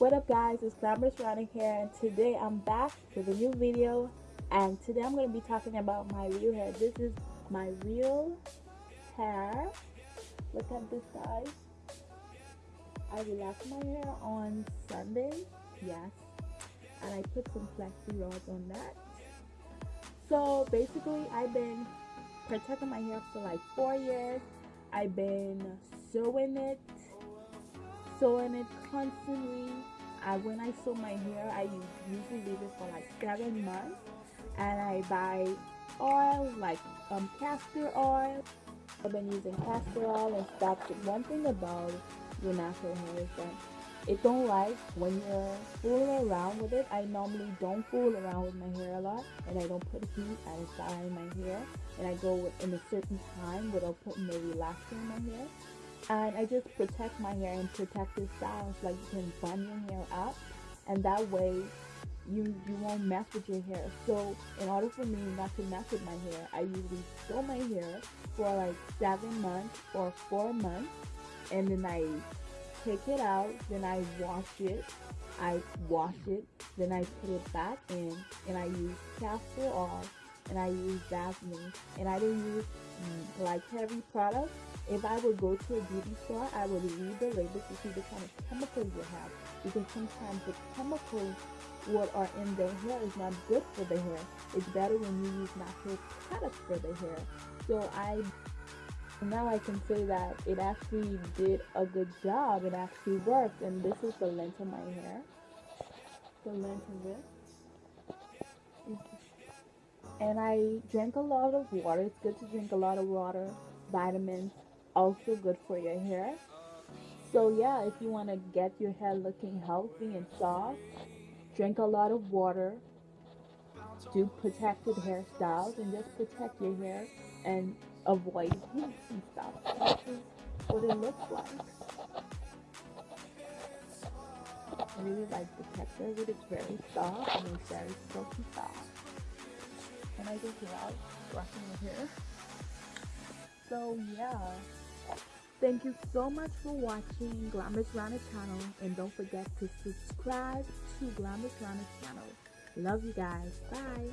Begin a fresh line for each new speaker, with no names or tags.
What up guys, it's Glamorous Rana here and today I'm back with a new video and today I'm going to be talking about my real hair. This is my real hair. Look at this guys. I relaxed my hair on Sunday, yes, and I put some flexi rods on that. So basically I've been protecting my hair for like four years. I've been sewing it sewing it constantly. I, when I sew my hair, I usually leave it for like seven months, and I buy oil like um, castor oil. I've been using castor oil and stuff. One thing about your natural hair is that it don't like when you're fooling around with it. I normally don't fool around with my hair a lot, and I don't put heat. I dye my hair, and I go in a certain time without putting the relaxer in my hair and I just protect my hair and protect the styles like you can bun your hair up. And that way you you won't mess with your hair. So in order for me not to mess with my hair I usually sew my hair for like seven months or four months. And then I take it out then I wash it. I wash it then I put it back in and I use castor oil and I use Vaseline and I don't use mm, like heavy products if I would go to a beauty store, I would read the label to see the kind of chemicals you have because sometimes the chemicals what are in the hair is not good for the hair. It's better when you use natural products for the hair. So I now I can say that it actually did a good job. It actually worked, and this is the length of my hair. The length of it. And I drank a lot of water. It's good to drink a lot of water, vitamins, also good for your hair. So yeah, if you want to get your hair looking healthy and soft, drink a lot of water, do protected hairstyles, and just protect your hair and avoid heat and stuff. This is what it looks like. I really like the texture of it. It's very soft and it's very silky soft. And I just love brushing your hair. So yeah. Thank you so much for watching Glamorous Rana channel and don't forget to subscribe to Glamorous Rana channel. Love you guys. Bye.